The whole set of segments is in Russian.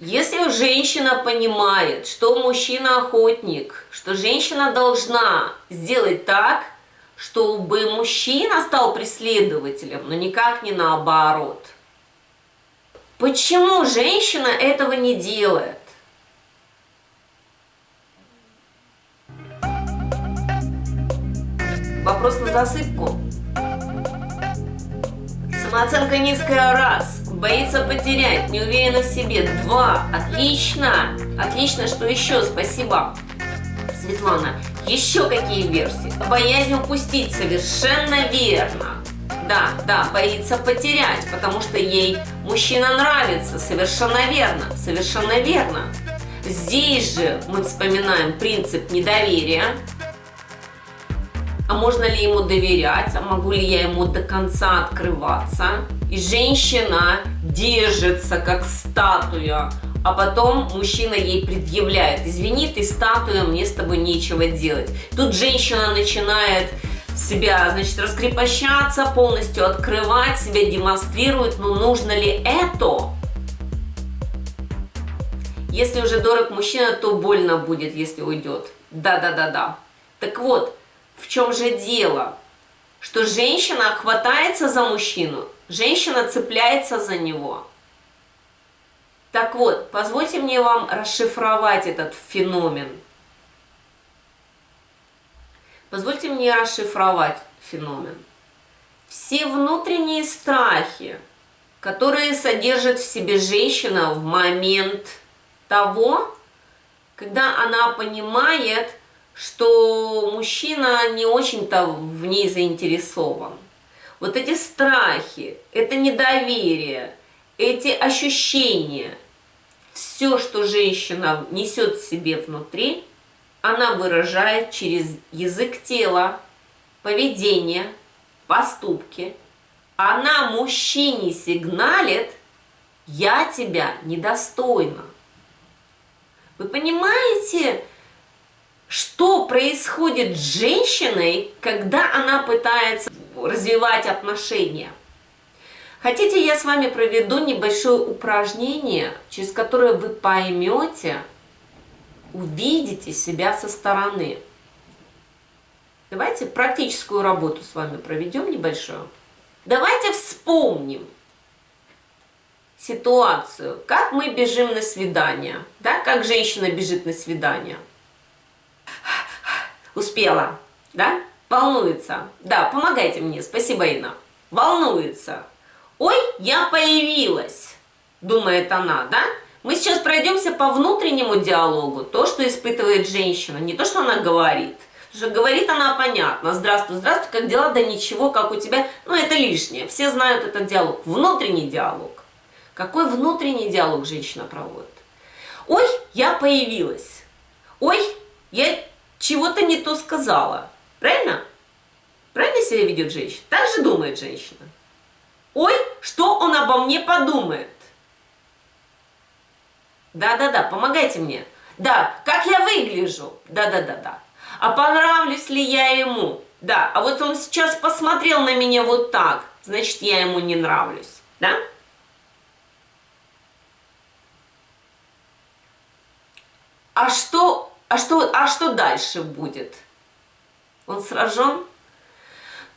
Если женщина понимает, что мужчина охотник, что женщина должна сделать так, чтобы мужчина стал преследователем, но никак не наоборот. Почему женщина этого не делает? Вопрос на засыпку. Самооценка низкая раз, боится потерять, не уверена в себе. Два, отлично, отлично, что еще, спасибо. Светлана, еще какие версии? Боязнь упустить, совершенно верно. Да, да, боится потерять, потому что ей мужчина нравится, совершенно верно, совершенно верно. Здесь же мы вспоминаем принцип недоверия. А можно ли ему доверять? А могу ли я ему до конца открываться? И женщина держится как статуя а потом мужчина ей предъявляет, извини, ты статуя, мне с тобой нечего делать. Тут женщина начинает себя, значит, раскрепощаться, полностью открывать, себя демонстрирует, но нужно ли это? Если уже дорог мужчина, то больно будет, если уйдет. Да-да-да-да. Так вот, в чем же дело? Что женщина хватается за мужчину, женщина цепляется за него – так вот, позвольте мне вам расшифровать этот феномен. Позвольте мне расшифровать феномен. Все внутренние страхи, которые содержит в себе женщина в момент того, когда она понимает, что мужчина не очень-то в ней заинтересован. Вот эти страхи, это недоверие, эти ощущения, все, что женщина несет в себе внутри, она выражает через язык тела, поведение, поступки. Она мужчине сигналит, я тебя недостойна. Вы понимаете, происходит с женщиной, когда она пытается развивать отношения? Хотите, я с вами проведу небольшое упражнение, через которое вы поймете, увидите себя со стороны. Давайте практическую работу с вами проведем небольшую. Давайте вспомним ситуацию, как мы бежим на свидание, да, как женщина бежит на свидание. Успела, да? Волнуется. Да, помогайте мне, спасибо, Инна. Волнуется. Ой, я появилась, думает она, да? Мы сейчас пройдемся по внутреннему диалогу, то, что испытывает женщина, не то, что она говорит. Потому что говорит она понятно, здравствуй, здравствуй, как дела, да ничего, как у тебя, ну это лишнее, все знают этот диалог, внутренний диалог. Какой внутренний диалог женщина проводит? Ой, я появилась, ой, я чего-то не то сказала, правильно? Правильно себя ведет женщина? Так же думает женщина. Ой, что он обо мне подумает? Да-да-да, помогайте мне. Да, как я выгляжу? Да-да-да-да. А понравлюсь ли я ему? Да, а вот он сейчас посмотрел на меня вот так, значит, я ему не нравлюсь. Да? А что, а что, а что дальше будет? Он сражен?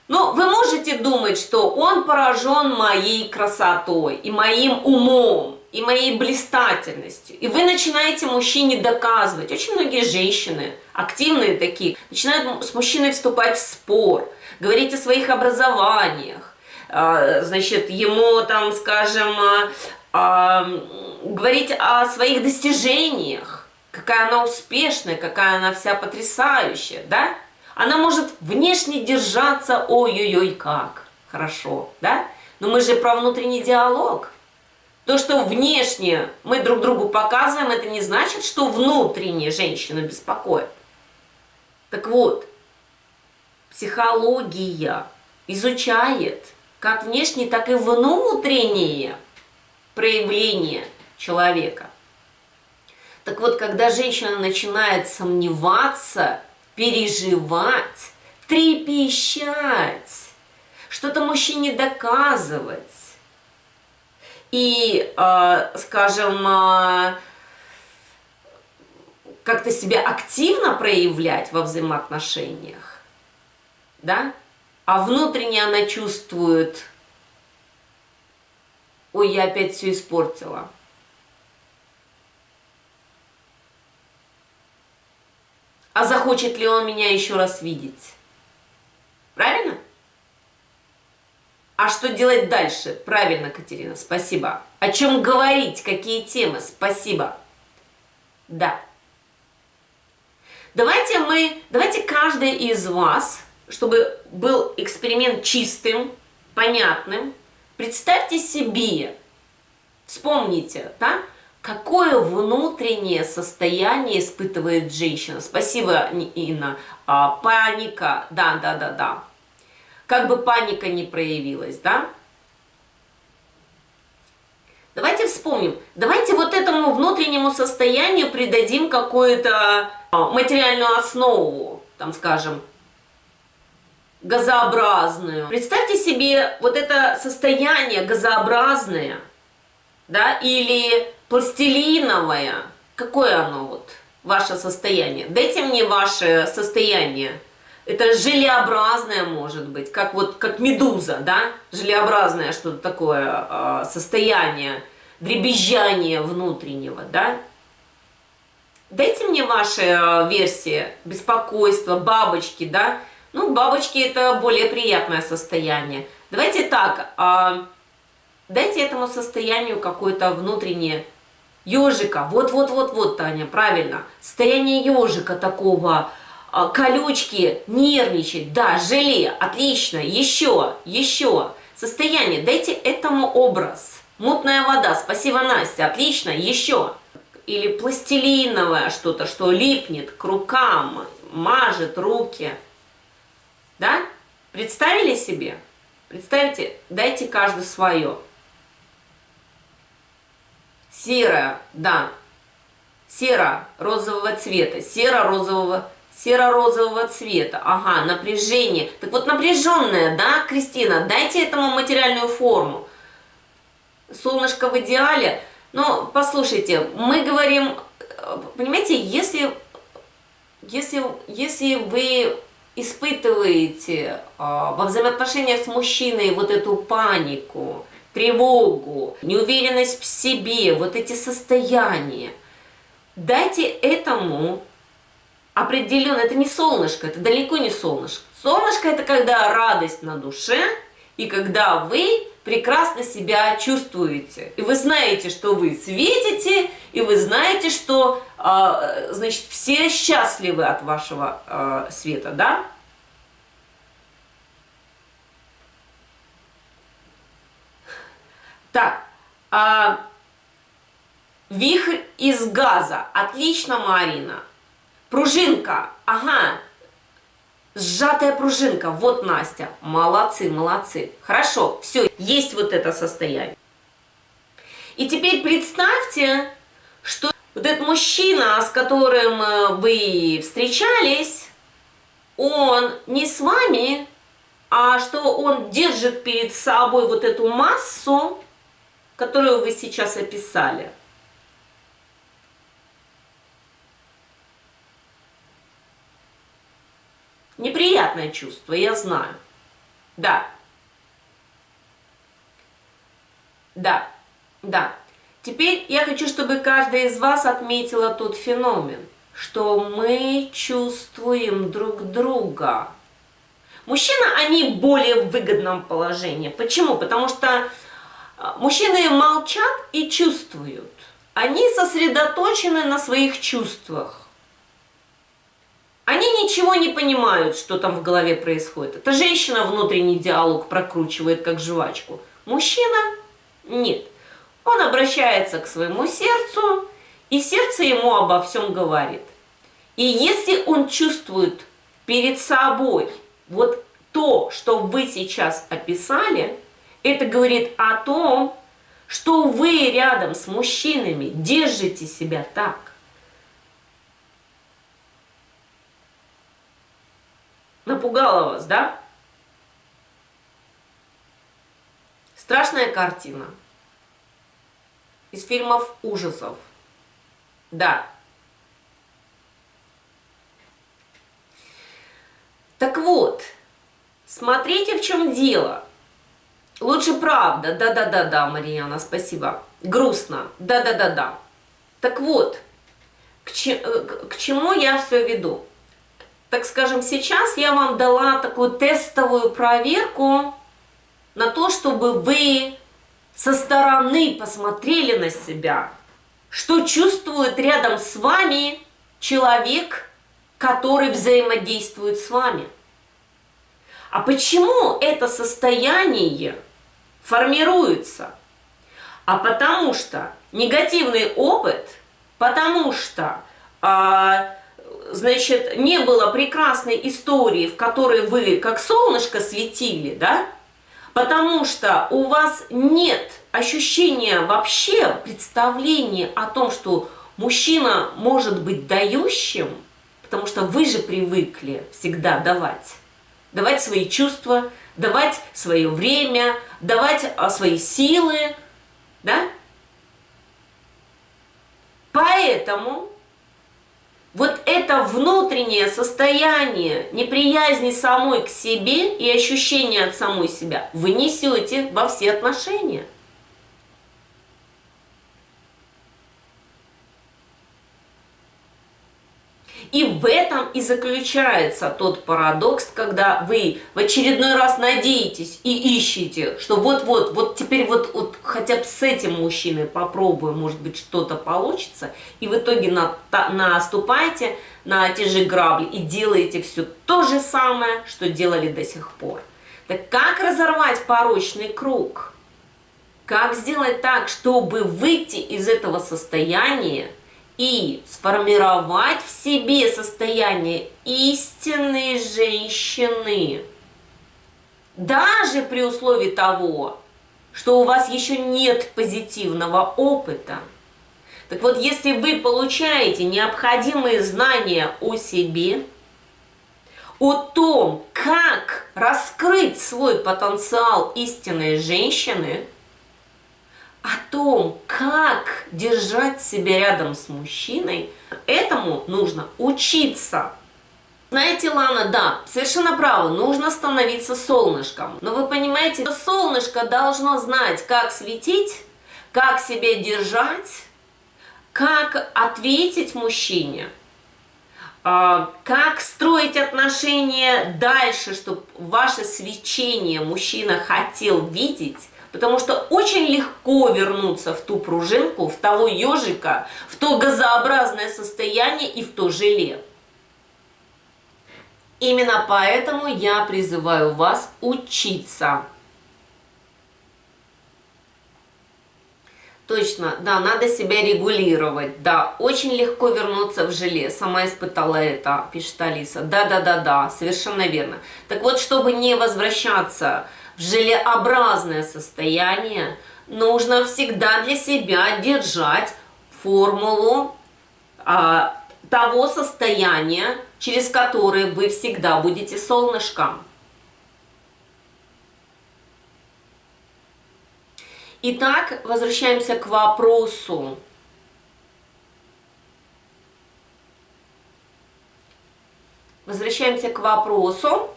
Ну, вы можете думать, что он поражен моей красотой и моим умом, и моей блистательностью. И вы начинаете мужчине доказывать. Очень многие женщины, активные такие, начинают с мужчиной вступать в спор, говорить о своих образованиях, а, значит, ему там, скажем, а, а, говорить о своих достижениях, какая она успешная, какая она вся потрясающая, да? Она может внешне держаться, ой-ой-ой, как хорошо, да? Но мы же про внутренний диалог. То, что внешне мы друг другу показываем, это не значит, что внутренне женщину беспокоит. Так вот, психология изучает как внешние, так и внутренние проявления человека. Так вот, когда женщина начинает сомневаться переживать, трепещать, что-то мужчине доказывать. и, э, скажем, э, как-то себя активно проявлять во взаимоотношениях, да, а внутренне она чувствует, ой, я опять все испортила. А захочет ли он меня еще раз видеть? Правильно? А что делать дальше? Правильно, Катерина, спасибо. О чем говорить? Какие темы? Спасибо. Да. Давайте мы, давайте каждый из вас, чтобы был эксперимент чистым, понятным, представьте себе, вспомните, да, какое внутреннее состояние испытывает женщина. Спасибо, Инна. А, паника, да, да, да, да. Как бы паника не проявилась, да? Давайте вспомним, давайте вот этому внутреннему состоянию придадим какую-то а, материальную основу, там скажем, газообразную. Представьте себе вот это состояние газообразное, да, или пластилиновое. Какое оно вот, ваше состояние? Дайте мне ваше состояние. Это желеобразное может быть, как вот как медуза, да? Желеобразное что-то такое э, состояние, дребезжание внутреннего, да? Дайте мне ваши э, версии, беспокойство, бабочки, да? Ну, бабочки это более приятное состояние. Давайте так, э, дайте этому состоянию какое-то внутреннее ежика. Вот-вот-вот-вот, Таня, правильно. Состояние ежика такого, э, колючки, нервничать, да, желе, отлично, еще, еще. Состояние, дайте этому образ. Мутная вода, спасибо, Настя, отлично, еще или пластилиновое что-то, что липнет к рукам, мажет руки. Да? Представили себе? Представьте, дайте каждый свое. Серое, да. Сера розового цвета, сера-розового серо-розового цвета. Ага, напряжение. Так вот напряженное, да, Кристина, дайте этому материальную форму. Солнышко в идеале – но послушайте, мы говорим, понимаете, если, если, если вы испытываете а, во взаимоотношениях с мужчиной вот эту панику, тревогу, неуверенность в себе, вот эти состояния, дайте этому определенно, это не солнышко, это далеко не солнышко. Солнышко это когда радость на душе, и когда вы прекрасно себя чувствуете. И вы знаете, что вы светите, и вы знаете, что, э, значит, все счастливы от вашего э, света, да? Так, э, вихрь из газа. Отлично, Марина. Пружинка. Ага, Сжатая пружинка, вот Настя, молодцы, молодцы. Хорошо, все, есть вот это состояние. И теперь представьте, что вот этот мужчина, с которым э, вы встречались, он не с вами, а что он держит перед собой вот эту массу, которую вы сейчас описали. Неприятное чувство, я знаю. Да. Да, да. Теперь я хочу, чтобы каждая из вас отметила тот феномен, что мы чувствуем друг друга. Мужчины, они более в выгодном положении. Почему? Потому что мужчины молчат и чувствуют. Они сосредоточены на своих чувствах. Они ничего не понимают, что там в голове происходит. Это женщина внутренний диалог прокручивает как жвачку. Мужчина нет. Он обращается к своему сердцу, и сердце ему обо всем говорит. И если он чувствует перед собой вот то, что вы сейчас описали, это говорит о том, что вы рядом с мужчинами держите себя так, Напугала вас, да? Страшная картина. из фильмов ужасов. Да. Так вот, смотрите, в чем дело. Лучше правда. Да-да-да-да, Марьяна, спасибо. Грустно. Да-да-да-да. Так вот, к, че, э, к чему я все веду? Так скажем, сейчас я вам дала такую тестовую проверку на то, чтобы вы со стороны посмотрели на себя, что чувствует рядом с вами человек, который взаимодействует с вами. А почему это состояние формируется? А потому что негативный опыт, потому что, а, значит, не было прекрасной истории, в которой вы как солнышко светили, да? Потому что у вас нет ощущения вообще, представления о том, что мужчина может быть дающим, потому что вы же привыкли всегда давать. Давать свои чувства, давать свое время, давать а, свои силы, да? Поэтому вот это внутреннее состояние неприязни самой к себе и ощущение от самой себя вы несете во все отношения. И в этом и заключается тот парадокс, когда вы в очередной раз надеетесь и ищете, что вот-вот, вот теперь вот, вот хотя бы с этим мужчиной попробую, может быть, что-то получится, и в итоге на, наступаете на те же грабли и делаете все то же самое, что делали до сих пор. Так как разорвать порочный круг? Как сделать так, чтобы выйти из этого состояния, и сформировать в себе состояние истинной женщины. Даже при условии того, что у вас еще нет позитивного опыта. Так вот, если вы получаете необходимые знания о себе, о том, как раскрыть свой потенциал истинной женщины – о том, как держать себя рядом с мужчиной, этому нужно учиться. Знаете, Лана, да, совершенно право, нужно становиться солнышком. Но вы понимаете, солнышко должно знать, как светить, как себя держать, как ответить мужчине, а, как строить отношения дальше, чтобы ваше свечение мужчина хотел видеть, Потому что очень легко вернуться в ту пружинку, в того ежика, в то газообразное состояние и в то желе. Именно поэтому я призываю вас учиться. Точно, да, надо себя регулировать, да, очень легко вернуться в желе, сама испытала это, пишет Алиса, да-да-да-да, совершенно верно. Так вот, чтобы не возвращаться желеобразное состояние, нужно всегда для себя держать формулу а, того состояния, через которое вы всегда будете солнышком. Итак, возвращаемся к вопросу. Возвращаемся к вопросу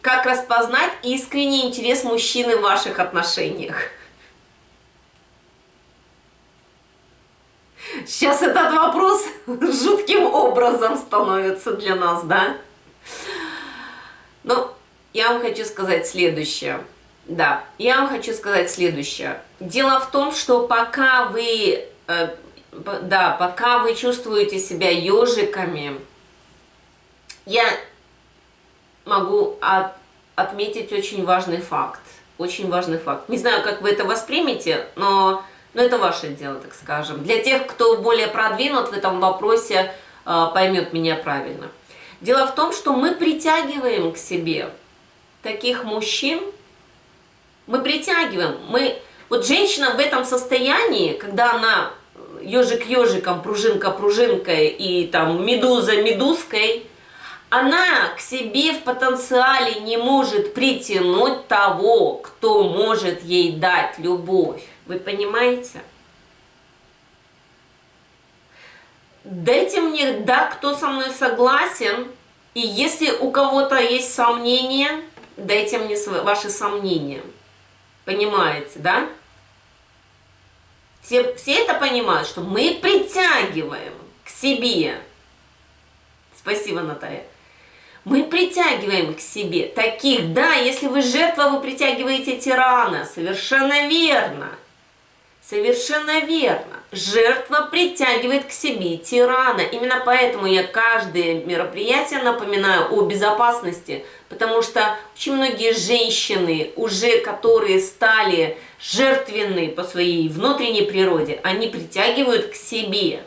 как распознать искренний интерес мужчины в ваших отношениях? Сейчас этот вопрос жутким образом становится для нас, да? Ну, я вам хочу сказать следующее. Да, я вам хочу сказать следующее. Дело в том, что пока вы, э, да, пока вы чувствуете себя ежиками, я могу от, отметить очень важный факт. Очень важный факт. Не знаю, как вы это воспримете, но, но это ваше дело, так скажем. Для тех, кто более продвинут в этом вопросе, э, поймет меня правильно. Дело в том, что мы притягиваем к себе таких мужчин, мы притягиваем, мы... Вот женщина в этом состоянии, когда она ежик ежиком, пружинка пружинкой и там медуза медузкой, она к себе в потенциале не может притянуть того, кто может ей дать любовь. Вы понимаете? дайте мне, да, кто со мной согласен, и если у кого-то есть сомнения, дайте мне ваши сомнения. Понимаете, да? Все, все это понимают, что мы притягиваем к себе. Спасибо, Наталья. Мы притягиваем к себе таких, да, если вы жертва, вы притягиваете тирана, совершенно верно. Совершенно верно. Жертва притягивает к себе тирана. Именно поэтому я каждое мероприятие напоминаю о безопасности, потому что очень многие женщины, уже которые стали жертвенны по своей внутренней природе, они притягивают к себе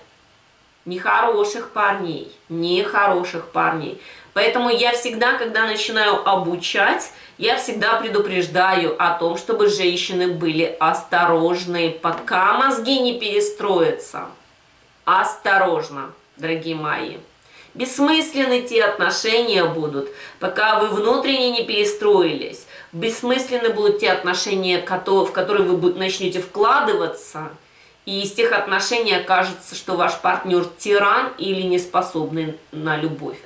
нехороших парней, нехороших парней. Поэтому я всегда, когда начинаю обучать, я всегда предупреждаю о том, чтобы женщины были осторожны, пока мозги не перестроятся. Осторожно, дорогие мои. Бессмысленны те отношения будут, пока вы внутренне не перестроились. Бессмысленны будут те отношения, в которые вы начнете вкладываться, и из тех отношений окажется, что ваш партнер тиран или не способный на любовь.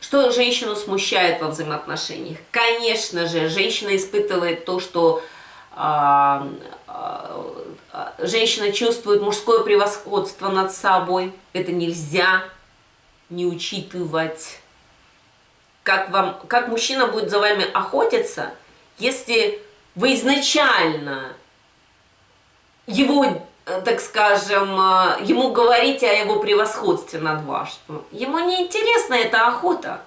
Что женщину смущает во взаимоотношениях? Конечно же, женщина испытывает то, что э, э, женщина чувствует мужское превосходство над собой. Это нельзя не учитывать. Как, вам, как мужчина будет за вами охотиться, если вы изначально его так скажем, э, ему говорить о его превосходстве над вашим. Ему не интересна эта охота.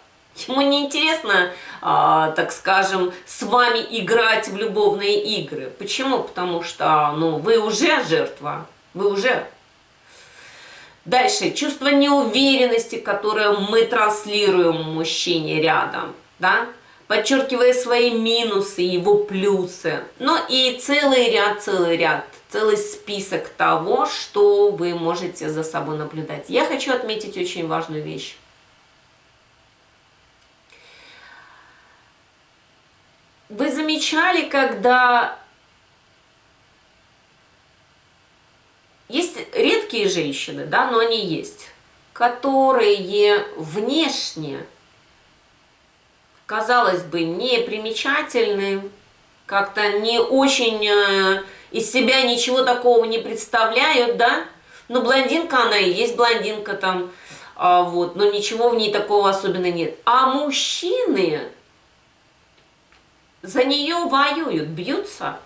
Ему не интересно, а, так скажем, с вами играть в любовные игры. Почему? Потому что ну, вы уже жертва, вы уже. Дальше, чувство неуверенности, которое мы транслируем мужчине рядом, да, подчеркивая свои минусы, его плюсы. Ну и целый ряд, целый ряд целый список того, что вы можете за собой наблюдать. Я хочу отметить очень важную вещь. Вы замечали, когда есть редкие женщины, да, но они есть, которые внешне, казалось бы, не примечательны, как-то не очень э, из себя ничего такого не представляют, да? Ну, блондинка она и есть блондинка там, а, вот, но ничего в ней такого особенно нет. А мужчины за нее воюют, бьются.